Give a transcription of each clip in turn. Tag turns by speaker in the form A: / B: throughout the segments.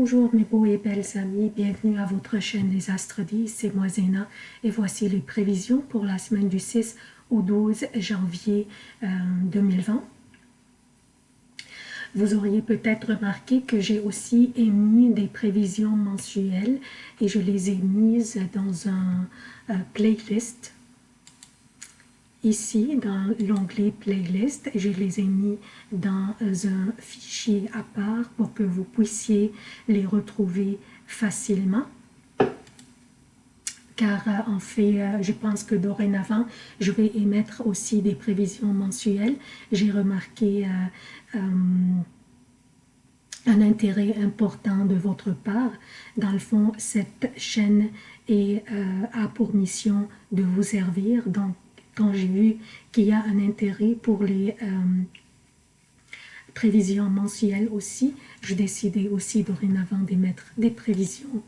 A: Bonjour mes beaux et belles amis, bienvenue à votre chaîne Les Astres 10, c'est moi Zéna. Et voici les prévisions pour la semaine du 6 au 12 janvier 2020. Euh, Vous auriez peut-être remarqué que j'ai aussi émis des prévisions mensuelles et je les ai mises dans un euh, playlist Ici, dans l'onglet Playlist, je les ai mis dans un fichier à part pour que vous puissiez les retrouver facilement. Car euh, en fait, euh, je pense que dorénavant, je vais émettre aussi des prévisions mensuelles. J'ai remarqué euh, un intérêt important de votre part. Dans le fond, cette chaîne est, a pour mission de vous servir. Donc, quand j'ai vu qu'il y a un intérêt pour les euh, prévisions mensuelles aussi, je décidais aussi dorénavant d'émettre des prévisions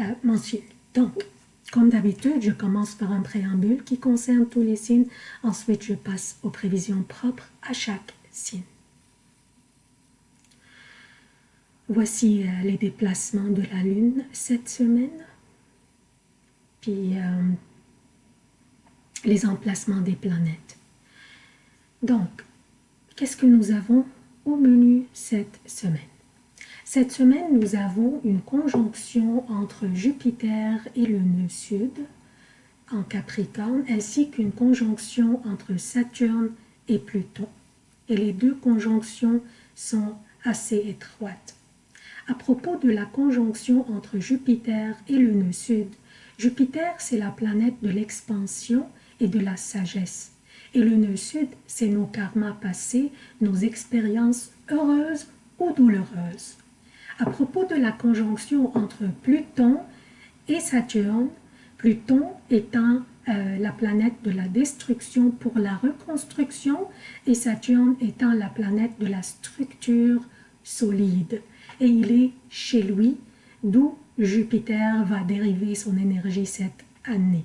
A: euh, mensuelles. Donc, comme d'habitude, je commence par un préambule qui concerne tous les signes. Ensuite, je passe aux prévisions propres à chaque signe. Voici euh, les déplacements de la Lune cette semaine. Puis, les emplacements des planètes. Donc, qu'est-ce que nous avons au menu cette semaine? Cette semaine, nous avons une conjonction entre Jupiter et le nœud sud en Capricorne, ainsi qu'une conjonction entre Saturne et Pluton. Et les deux conjonctions sont assez étroites. À propos de la conjonction entre Jupiter et le nœud sud, Jupiter, c'est la planète de l'expansion et de la sagesse. Et le nœud sud, c'est nos karmas passés, nos expériences heureuses ou douloureuses. À propos de la conjonction entre Pluton et Saturne, Pluton étant euh, la planète de la destruction pour la reconstruction et Saturne étant la planète de la structure solide. Et il est chez lui, d'où Jupiter va dériver son énergie cette année.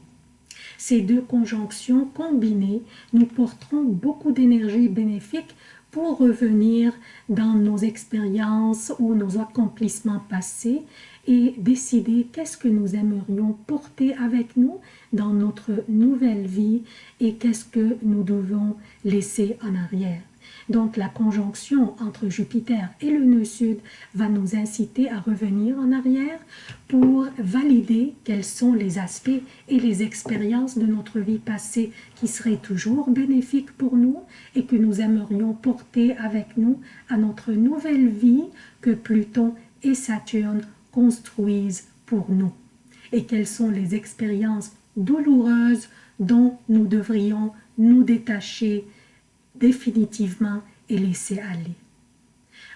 A: Ces deux conjonctions combinées nous porteront beaucoup d'énergie bénéfique pour revenir dans nos expériences ou nos accomplissements passés et décider qu'est-ce que nous aimerions porter avec nous dans notre nouvelle vie et qu'est-ce que nous devons laisser en arrière. Donc la conjonction entre Jupiter et le nœud sud va nous inciter à revenir en arrière pour valider quels sont les aspects et les expériences de notre vie passée qui seraient toujours bénéfiques pour nous et que nous aimerions porter avec nous à notre nouvelle vie que Pluton et Saturne construisent pour nous. Et quelles sont les expériences douloureuses dont nous devrions nous détacher définitivement et laisser aller.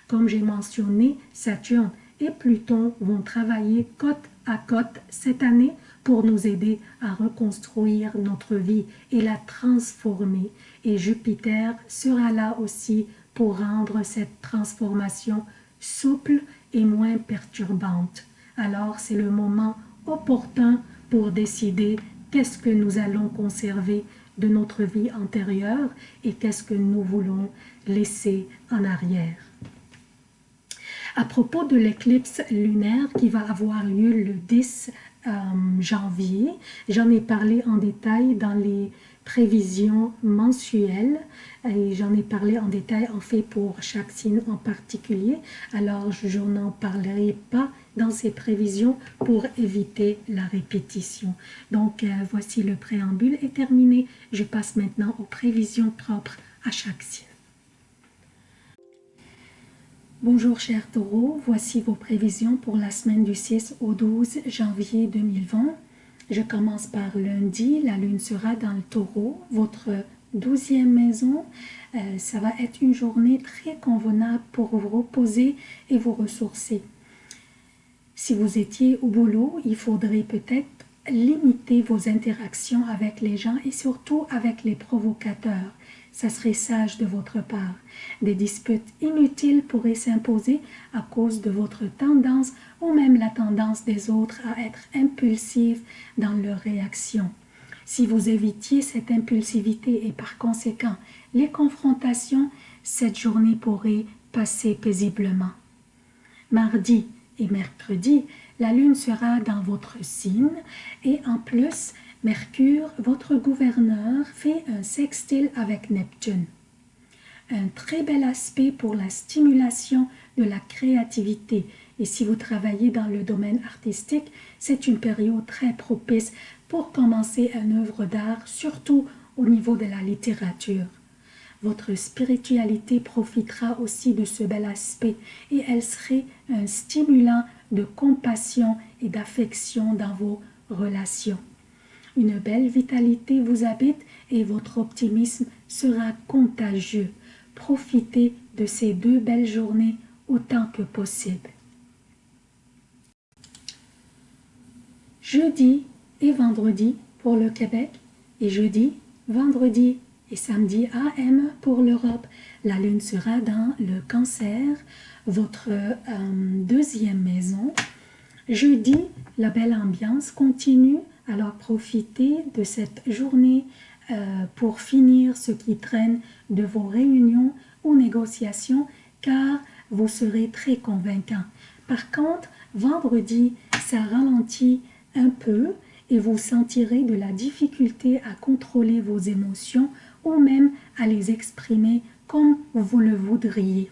A: Comme j'ai mentionné, Saturne et Pluton vont travailler côte à côte cette année pour nous aider à reconstruire notre vie et la transformer. Et Jupiter sera là aussi pour rendre cette transformation souple et moins perturbante. Alors c'est le moment opportun pour décider qu'est-ce que nous allons conserver de notre vie antérieure et qu'est-ce que nous voulons laisser en arrière. À propos de l'éclipse lunaire qui va avoir lieu le 10 euh, janvier, j'en ai parlé en détail dans les prévisions mensuelles et j'en ai parlé en détail en fait pour chaque signe en particulier alors je n'en parlerai pas dans ces prévisions pour éviter la répétition. Donc euh, voici le préambule est terminé. Je passe maintenant aux prévisions propres à chaque signe. Bonjour chers taureaux, voici vos prévisions pour la semaine du 6 au 12 janvier 2020. Je commence par lundi, la lune sera dans le taureau, votre douzième maison. Euh, ça va être une journée très convenable pour vous reposer et vous ressourcer. Si vous étiez au boulot, il faudrait peut-être limiter vos interactions avec les gens et surtout avec les provocateurs. Ça serait sage de votre part. Des disputes inutiles pourraient s'imposer à cause de votre tendance ou même la tendance des autres à être impulsives dans leurs réactions. Si vous évitiez cette impulsivité et par conséquent les confrontations, cette journée pourrait passer paisiblement. Mardi, et mercredi, la lune sera dans votre signe et en plus, Mercure, votre gouverneur, fait un sextile avec Neptune. Un très bel aspect pour la stimulation de la créativité. Et si vous travaillez dans le domaine artistique, c'est une période très propice pour commencer une œuvre d'art, surtout au niveau de la littérature. Votre spiritualité profitera aussi de ce bel aspect et elle serait un stimulant de compassion et d'affection dans vos relations. Une belle vitalité vous habite et votre optimisme sera contagieux. Profitez de ces deux belles journées autant que possible. Jeudi et vendredi pour le Québec et jeudi, vendredi et samedi AM pour l'Europe. La lune sera dans le cancer, votre euh, deuxième maison. Jeudi, la belle ambiance continue alors profitez de cette journée euh, pour finir ce qui traîne de vos réunions ou négociations car vous serez très convaincant. Par contre, vendredi, ça ralentit un peu et vous sentirez de la difficulté à contrôler vos émotions ou même à les exprimer comme vous le voudriez.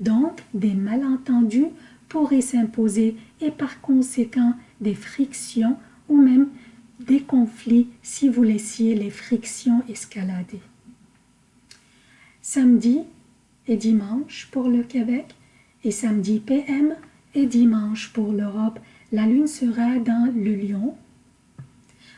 A: Donc, des malentendus pourraient s'imposer et par conséquent des frictions ou même des conflits si vous laissiez les frictions escalader. Samedi et dimanche pour le Québec et samedi PM et dimanche pour l'Europe, la lune sera dans le lion,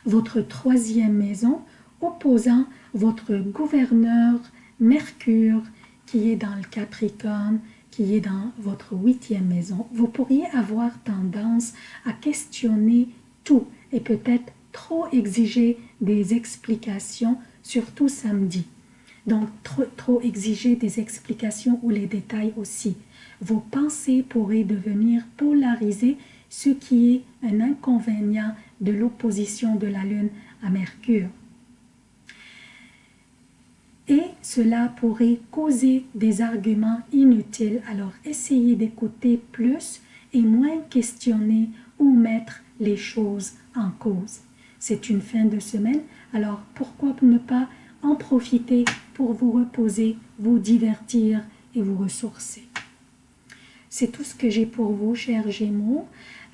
A: votre troisième maison, opposant votre gouverneur Mercure qui est dans le Capricorne, qui est dans votre huitième maison. Vous pourriez avoir tendance à questionner tout et peut-être trop exiger des explications, surtout samedi. Donc, trop, trop exiger des explications ou les détails aussi. Vos pensées pourraient devenir polarisées, ce qui est un inconvénient de l'opposition de la Lune à Mercure. Et cela pourrait causer des arguments inutiles, alors essayez d'écouter plus et moins questionner ou mettre les choses cause. C'est une fin de semaine, alors pourquoi ne pas en profiter pour vous reposer, vous divertir et vous ressourcer? C'est tout ce que j'ai pour vous, chers Gémeaux.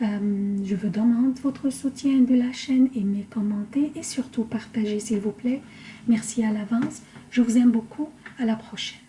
A: Euh, je vous demande votre soutien de la chaîne, aimez, commentez et surtout partagez s'il vous plaît. Merci à l'avance. Je vous aime beaucoup. À la prochaine.